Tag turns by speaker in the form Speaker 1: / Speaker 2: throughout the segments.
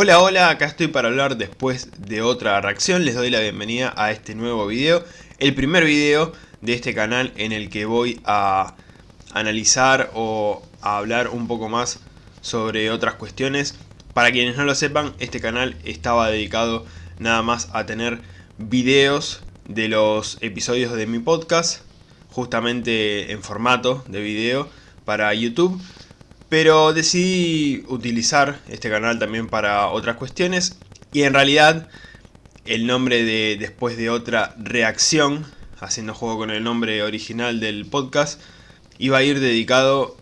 Speaker 1: Hola, hola, acá estoy para hablar después de otra reacción, les doy la bienvenida a este nuevo video, el primer video de este canal en el que voy a analizar o a hablar un poco más sobre otras cuestiones. Para quienes no lo sepan, este canal estaba dedicado nada más a tener videos de los episodios de mi podcast, justamente en formato de video para YouTube pero decidí utilizar este canal también para otras cuestiones y en realidad el nombre de después de otra reacción, haciendo juego con el nombre original del podcast, iba a ir dedicado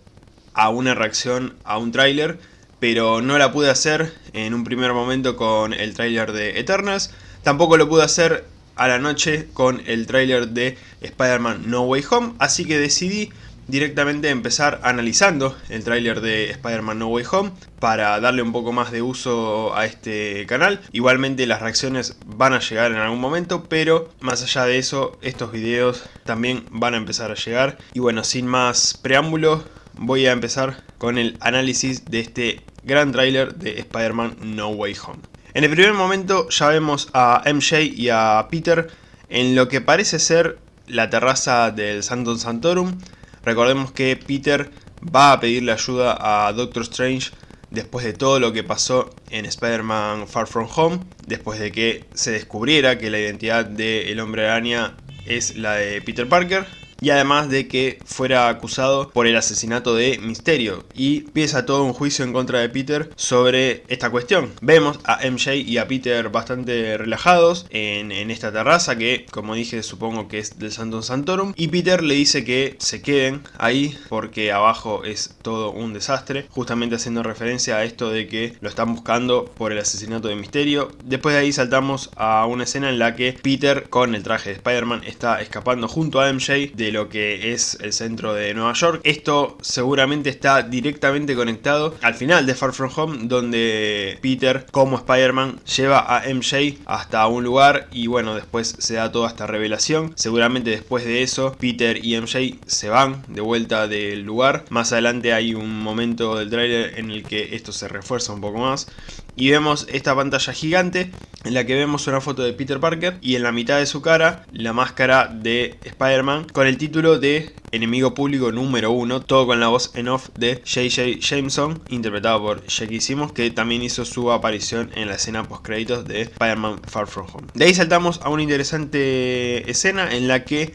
Speaker 1: a una reacción a un tráiler, pero no la pude hacer en un primer momento con el tráiler de Eternals, tampoco lo pude hacer a la noche con el tráiler de Spider-Man No Way Home, así que decidí directamente empezar analizando el tráiler de Spider-Man No Way Home para darle un poco más de uso a este canal. Igualmente las reacciones van a llegar en algún momento, pero más allá de eso, estos videos también van a empezar a llegar. Y bueno, sin más preámbulo, voy a empezar con el análisis de este gran tráiler de Spider-Man No Way Home. En el primer momento ya vemos a MJ y a Peter en lo que parece ser la terraza del Santon Santorum, Recordemos que Peter va a pedirle ayuda a Doctor Strange después de todo lo que pasó en Spider-Man Far From Home, después de que se descubriera que la identidad del Hombre Araña es la de Peter Parker, y además de que fuera acusado por el asesinato de Misterio y empieza todo un juicio en contra de Peter sobre esta cuestión. Vemos a MJ y a Peter bastante relajados en, esta terraza que como dije supongo que es del Santo Santorum y Peter le dice que se queden ahí porque abajo es todo un desastre justamente haciendo referencia a esto de que lo están buscando por el asesinato de Misterio. Después de ahí saltamos a una escena en la que Peter con el traje de Spider-Man está escapando junto a MJ lo que es el centro de Nueva York. Esto seguramente está directamente conectado al final de Far From Home, donde Peter, como Spider-Man, lleva a MJ hasta un lugar y bueno, después se da toda esta revelación. Seguramente después de eso, Peter y MJ se van de vuelta del lugar. Más adelante hay un momento del tráiler en el que esto se refuerza un poco más y vemos esta pantalla gigante en la que vemos una foto de Peter Parker y en la mitad de su cara la máscara de Spider-Man con el título de Enemigo Público número 1, todo con la voz en off de J.J. Jameson, interpretado por Jackie Simmons, que también hizo su aparición en la escena post créditos de Spider-Man Far From Home. De ahí saltamos a una interesante escena en la que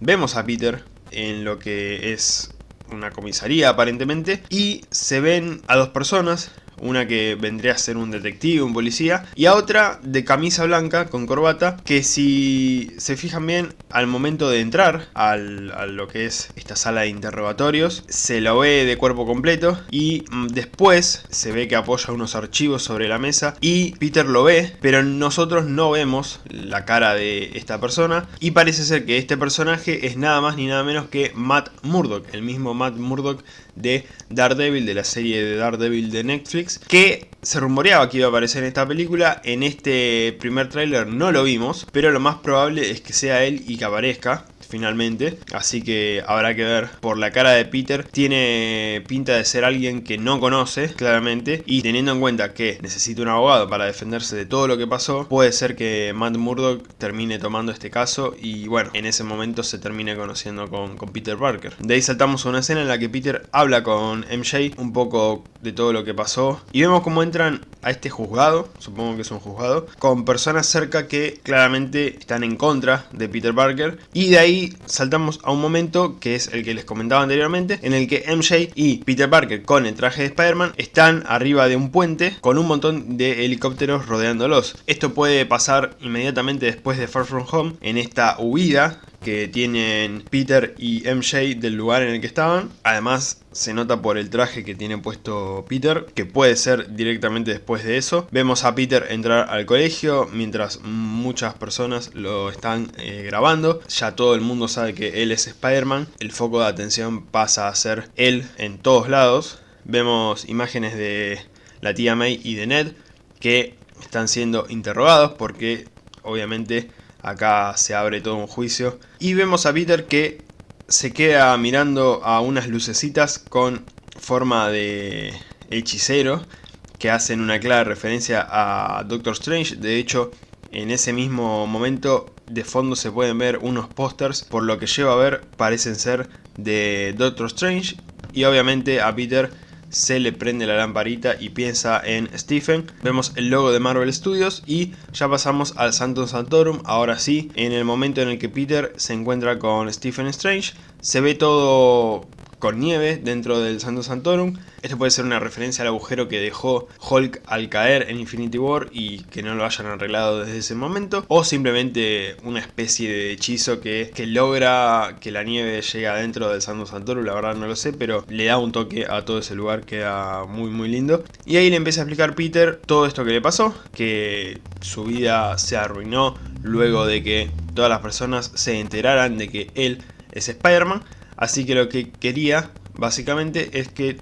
Speaker 1: vemos a Peter en lo que es una comisaría aparentemente y se ven a dos personas una que vendría a ser un detective, un policía, y a otra de camisa blanca con corbata, que si se fijan bien, al momento de entrar al, a lo que es esta sala de interrogatorios, se lo ve de cuerpo completo y mm, después se ve que apoya unos archivos sobre la mesa y Peter lo ve, pero nosotros no vemos la cara de esta persona y parece ser que este personaje es nada más ni nada menos que Matt Murdock, el mismo Matt Murdock de Daredevil, de la serie de Daredevil de Netflix, que se rumoreaba que iba a aparecer en esta película, en este primer tráiler no lo vimos, pero lo más probable es que sea él y que aparezca finalmente, así que habrá que ver. Por la cara de Peter tiene pinta de ser alguien que no conoce, claramente, y teniendo en cuenta que necesita un abogado para defenderse de todo lo que pasó, puede ser que Matt Murdock termine tomando este caso y bueno, en ese momento se termine conociendo con, con Peter Parker. De ahí saltamos a una escena en la que Peter habla con MJ un poco de todo lo que pasó y vemos cómo entran a este juzgado, supongo que es un juzgado, con personas cerca que claramente están en contra de Peter Parker y de ahí saltamos a un momento que es el que les comentaba anteriormente, en el que MJ y Peter Parker con el traje de Spider-Man están arriba de un puente con un montón de helicópteros rodeándolos. Esto puede pasar inmediatamente después de Far From Home en esta huida que tienen Peter y MJ del lugar en el que estaban. Además se nota por el traje que tiene puesto Peter, que puede ser directamente después de eso. Vemos a Peter entrar al colegio mientras muchas personas lo están eh, grabando. Ya todo el mundo sabe que él es Spider-Man. El foco de atención pasa a ser él en todos lados. Vemos imágenes de la tía May y de Ned que están siendo interrogados porque obviamente acá se abre todo un juicio. Y vemos a Peter que se queda mirando a unas lucecitas con forma de hechicero que hacen una clara referencia a Doctor Strange. De hecho, en ese mismo momento de fondo se pueden ver unos pósters, por lo que llevo a ver parecen ser de Doctor Strange. Y obviamente a Peter se le prende la lamparita y piensa en Stephen. Vemos el logo de Marvel Studios y ya pasamos al Santo Santorum. Ahora sí, en el momento en el que Peter se encuentra con Stephen Strange, se ve todo con nieve dentro del Santo Santorum. Esto puede ser una referencia al agujero que dejó Hulk al caer en Infinity War y que no lo hayan arreglado desde ese momento. O simplemente una especie de hechizo que, que logra que la nieve llegue adentro del Santo Santorum. La verdad no lo sé, pero le da un toque a todo ese lugar. Queda muy muy lindo. Y ahí le empieza a explicar Peter todo esto que le pasó. Que su vida se arruinó luego de que todas las personas se enteraran de que él es Spider-Man. Así que lo que quería, básicamente, es que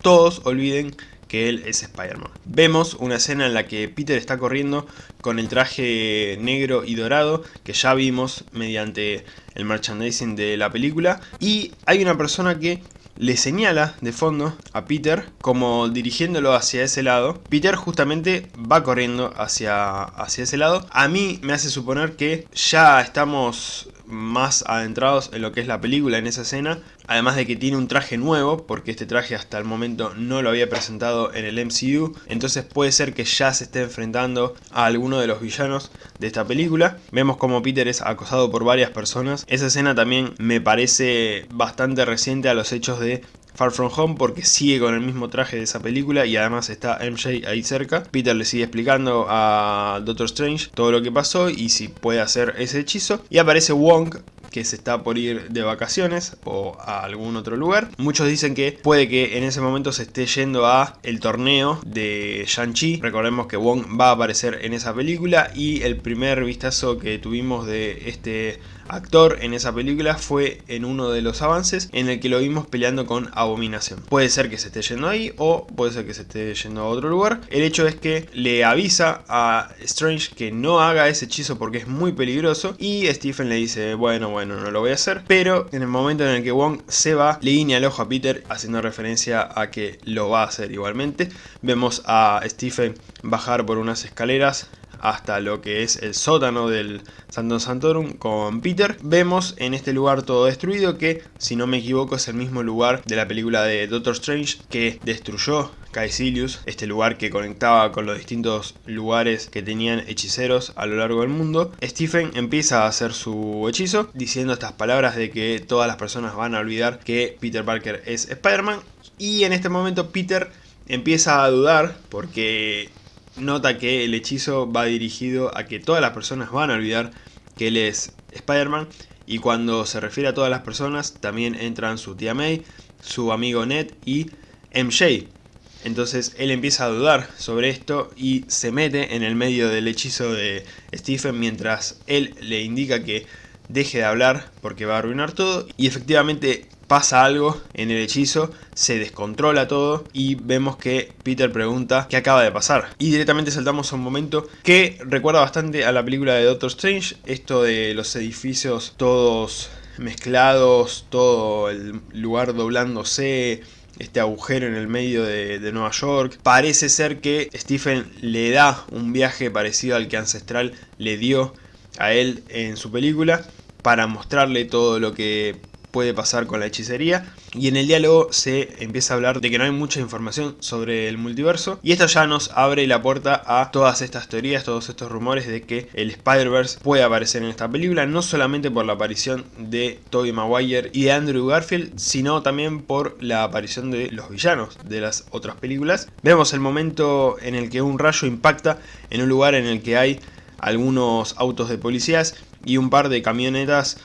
Speaker 1: todos olviden que él es Spider-Man. Vemos una escena en la que Peter está corriendo con el traje negro y dorado que ya vimos mediante el merchandising de la película y hay una persona que le señala de fondo a Peter como dirigiéndolo hacia ese lado. Peter justamente va corriendo hacia, hacia ese lado. A mí me hace suponer que ya estamos más adentrados en lo que es la película en esa escena. Además de que tiene un traje nuevo, porque este traje hasta el momento no lo había presentado en el MCU. Entonces puede ser que ya se esté enfrentando a alguno de los villanos de esta película. Vemos como Peter es acosado por varias personas. Esa escena también me parece bastante reciente a los hechos de Far From Home porque sigue con el mismo traje de esa película y además está MJ ahí cerca. Peter le sigue explicando a Doctor Strange todo lo que pasó y si puede hacer ese hechizo. Y aparece Wong que se está por ir de vacaciones o a algún otro lugar. Muchos dicen que puede que en ese momento se esté yendo a el torneo de Shang-Chi. Recordemos que Wong va a aparecer en esa película y el primer vistazo que tuvimos de este actor en esa película fue en uno de los avances en el que lo vimos peleando con Abominación. Puede ser que se esté yendo ahí o puede ser que se esté yendo a otro lugar. El hecho es que le avisa a Strange que no haga ese hechizo porque es muy peligroso y Stephen le dice bueno bueno no lo voy a hacer pero en el momento en el que Wong se va le guiña el ojo a Peter haciendo referencia a que lo va a hacer igualmente. Vemos a Stephen bajar por unas escaleras hasta lo que es el sótano del Santo Santorum con Peter. Vemos en este lugar todo destruido que, si no me equivoco, es el mismo lugar de la película de Doctor Strange que destruyó Caecilius, este lugar que conectaba con los distintos lugares que tenían hechiceros a lo largo del mundo. Stephen empieza a hacer su hechizo diciendo estas palabras de que todas las personas van a olvidar que Peter Parker es Spider-Man y en este momento Peter empieza a dudar porque nota que el hechizo va dirigido a que todas las personas van a olvidar que él es Spider-Man y cuando se refiere a todas las personas también entran su tía May, su amigo Ned y MJ. Entonces él empieza a dudar sobre esto y se mete en el medio del hechizo de Stephen mientras él le indica que deje de hablar porque va a arruinar todo y efectivamente pasa algo en el hechizo, se descontrola todo y vemos que Peter pregunta qué acaba de pasar. Y directamente saltamos a un momento que recuerda bastante a la película de Doctor Strange, esto de los edificios todos mezclados, todo el lugar doblándose, este agujero en el medio de, de, Nueva York. Parece ser que Stephen le da un viaje parecido al que Ancestral le dio a él en su película para mostrarle todo lo que puede pasar con la hechicería y en el diálogo se empieza a hablar de que no hay mucha información sobre el multiverso y esto ya nos abre la puerta a todas estas teorías, todos estos rumores de que el Spider-Verse puede aparecer en esta película no solamente por la aparición de Tobey Maguire y de Andrew Garfield sino también por la aparición de los villanos de las otras películas. Vemos el momento en el que un rayo impacta en un lugar en el que hay algunos autos de policías y un par de camionetas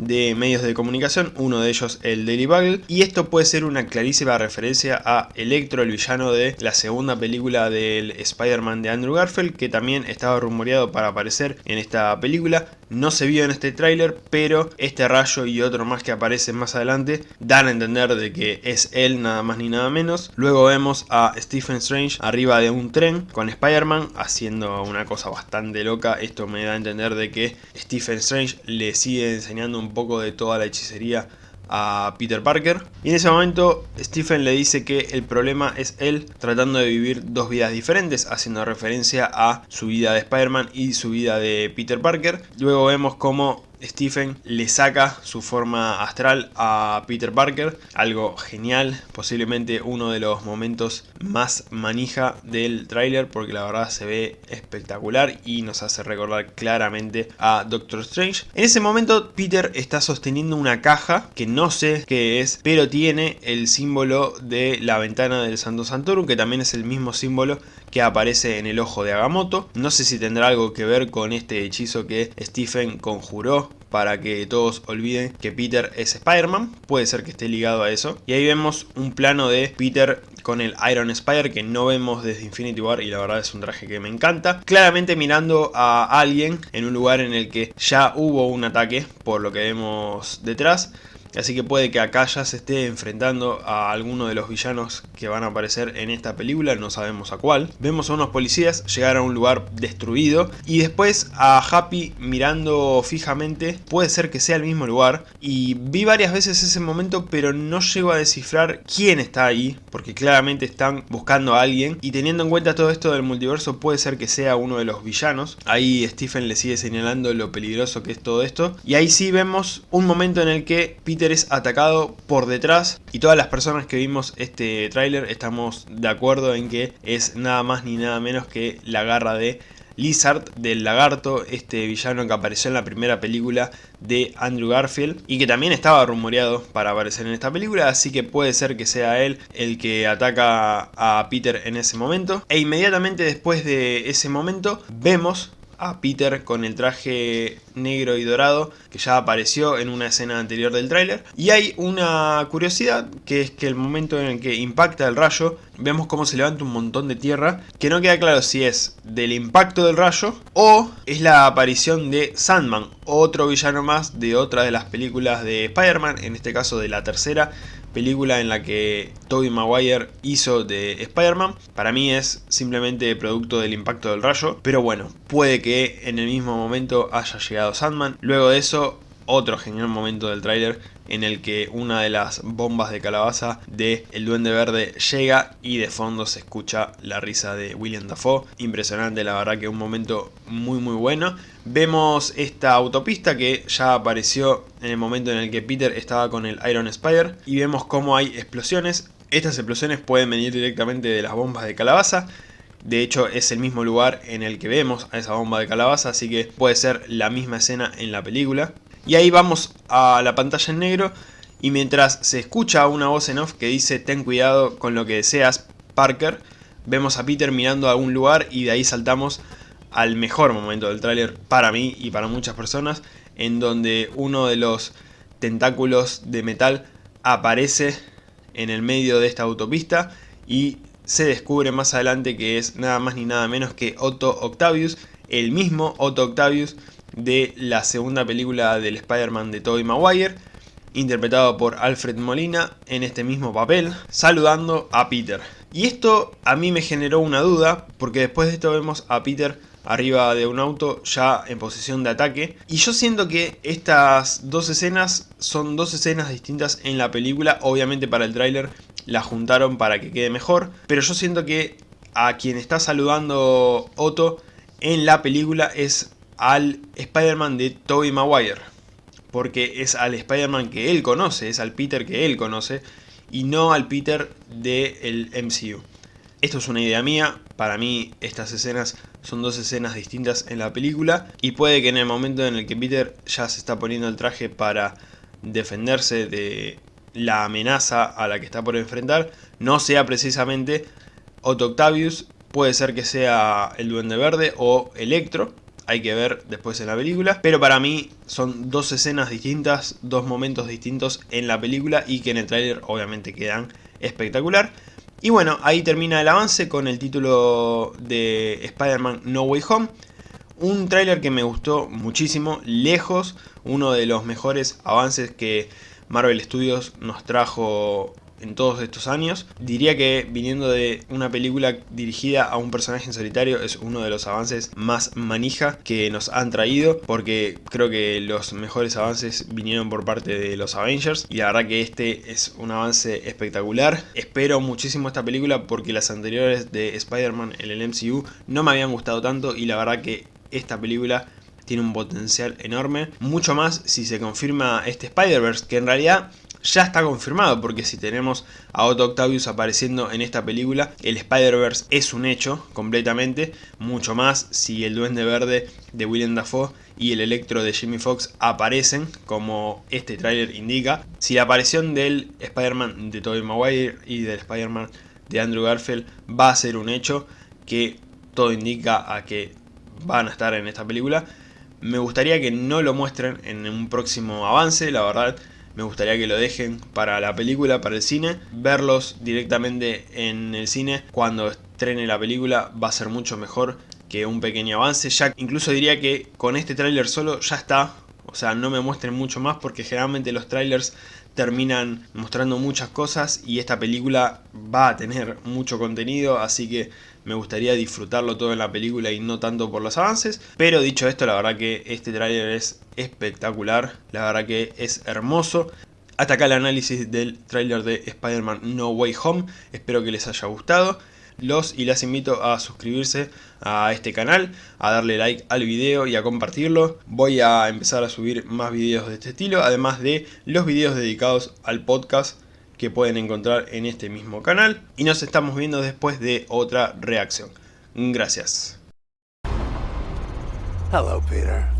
Speaker 1: de medios de comunicación, uno de ellos el Daily Bugle, y esto puede ser una clarísima referencia a Electro, el villano de la segunda película del Spider-Man de Andrew Garfield, que también estaba rumoreado para aparecer en esta película, no se vio en este tráiler, pero este rayo y otro más que aparecen más adelante dan a entender de que es él nada más ni nada menos. Luego vemos a Stephen Strange arriba de un tren con Spider-Man haciendo una cosa bastante loca, esto me da a entender de que Stephen Strange le sigue enseñando un poco de toda la hechicería a Peter Parker. Y en ese momento Stephen le dice que el problema es él tratando de vivir dos vidas diferentes, haciendo referencia a su vida de Spider-Man y su vida de Peter Parker. Luego vemos cómo Stephen le saca su forma astral a Peter Parker, algo genial, posiblemente uno de los momentos más manija del tráiler porque la verdad se ve espectacular y nos hace recordar claramente a Doctor Strange. En ese momento Peter está sosteniendo una caja que no sé qué es, pero tiene el símbolo de la ventana del Santo Santorum, que también es el mismo símbolo que aparece en el ojo de Agamotto. No sé si tendrá algo que ver con este hechizo que Stephen conjuró para que todos olviden que Peter es Spider-Man, puede ser que esté ligado a eso. Y ahí vemos un plano de Peter con el Iron Spider que no vemos desde Infinity War y la verdad es un traje que me encanta. Claramente mirando a alguien en un lugar en el que ya hubo un ataque por lo que vemos detrás. Así que puede que acá ya se esté enfrentando a alguno de los villanos que van a aparecer en esta película, no sabemos a cuál. Vemos a unos policías llegar a un lugar destruido y después a Happy mirando fijamente, puede ser que sea el mismo lugar. Y vi varias veces ese momento pero no llego a descifrar quién está ahí, porque claramente están buscando a alguien. Y teniendo en cuenta todo esto del multiverso puede ser que sea uno de los villanos. Ahí Stephen le sigue señalando lo peligroso que es todo esto. Y ahí sí vemos un momento en el que es atacado por detrás y todas las personas que vimos este tráiler estamos de acuerdo en que es nada más ni nada menos que la garra de Lizard del lagarto, este villano que apareció en la primera película de Andrew Garfield y que también estaba rumoreado para aparecer en esta película, así que puede ser que sea él el que ataca a Peter en ese momento. E inmediatamente después de ese momento vemos a Peter con el traje negro y dorado que ya apareció en una escena anterior del tráiler. Y hay una curiosidad que es que el momento en el que impacta el rayo vemos cómo se levanta un montón de tierra que no queda claro si es del impacto del rayo o es la aparición de Sandman, otro villano más de otra de las películas de Spider-Man, en este caso de la tercera película en la que Tobey Maguire hizo de Spider-Man. Para mí es simplemente producto del impacto del rayo, pero bueno, puede que en el mismo momento haya llegado Sandman. Luego de eso, otro genial momento del tráiler en el que una de las bombas de calabaza de El Duende Verde llega y de fondo se escucha la risa de William Dafoe. Impresionante, la verdad que un momento muy muy bueno. Vemos esta autopista que ya apareció en el momento en el que Peter estaba con el Iron Spider y vemos cómo hay explosiones. Estas explosiones pueden venir directamente de las bombas de calabaza. De hecho es el mismo lugar en el que vemos a esa bomba de calabaza, así que puede ser la misma escena en la película. Y ahí vamos a la pantalla en negro y mientras se escucha una voz en off que dice ten cuidado con lo que deseas Parker, vemos a Peter mirando a algún lugar y de ahí saltamos al mejor momento del tráiler para mí y para muchas personas en donde uno de los tentáculos de metal aparece en el medio de esta autopista y se descubre más adelante que es nada más ni nada menos que Otto Octavius, el mismo Otto Octavius de la segunda película del Spider-Man de Tobey Maguire, interpretado por Alfred Molina en este mismo papel, saludando a Peter. Y esto a mí me generó una duda, porque después de esto vemos a Peter arriba de un auto ya en posición de ataque. Y yo siento que estas dos escenas son dos escenas distintas en la película. Obviamente para el tráiler la juntaron para que quede mejor. Pero yo siento que a quien está saludando Otto en la película es al Spider-Man de Tobey Maguire. Porque es al Spider-Man que él conoce, es al Peter que él conoce, y no al Peter del MCU. Esto es una idea mía, para mí estas escenas son dos escenas distintas en la película, y puede que en el momento en el que Peter ya se está poniendo el traje para defenderse de la amenaza a la que está por enfrentar, no sea precisamente Otto Octavius, puede ser que sea el Duende Verde o Electro, hay que ver después en la película. Pero para mí son dos escenas distintas, dos momentos distintos en la película y que en el tráiler obviamente quedan espectacular. Y bueno, ahí termina el avance con el título de Spider-Man No Way Home. Un tráiler que me gustó muchísimo, lejos, uno de los mejores avances que Marvel Studios nos trajo en todos estos años. Diría que viniendo de una película dirigida a un personaje en solitario es uno de los avances más manija que nos han traído porque creo que los mejores avances vinieron por parte de los Avengers y la verdad que este es un avance espectacular. Espero muchísimo esta película porque las anteriores de Spider-Man en el MCU no me habían gustado tanto y la verdad que esta película tiene un potencial enorme. Mucho más si se confirma este Spider-Verse, que en realidad ya está confirmado, porque si tenemos a Otto Octavius apareciendo en esta película, el Spider-Verse es un hecho completamente, mucho más si el Duende Verde de Willem Dafoe y el Electro de Jimmy Fox aparecen, como este tráiler indica. Si la aparición del Spider-Man de Tobey Maguire y del Spider-Man de Andrew Garfield va a ser un hecho, que todo indica a que van a estar en esta película, me gustaría que no lo muestren en un próximo avance, la verdad me gustaría que lo dejen para la película, para el cine. Verlos directamente en el cine cuando estrene la película va a ser mucho mejor que un pequeño avance. Ya incluso diría que con este tráiler solo ya está. O sea, no me muestren mucho más porque generalmente los trailers terminan mostrando muchas cosas y esta película va a tener mucho contenido, así que me gustaría disfrutarlo todo en la película y no tanto por los avances. Pero dicho esto, la verdad que este tráiler es espectacular, la verdad que es hermoso. Hasta acá el análisis del tráiler de Spider-Man No Way Home, espero que les haya gustado los y las invito a suscribirse a este canal, a darle like al video y a compartirlo. Voy a empezar a subir más videos de este estilo, además de los videos dedicados al podcast que pueden encontrar en este mismo canal. Y nos estamos viendo después de otra reacción. Gracias. Hello, Peter.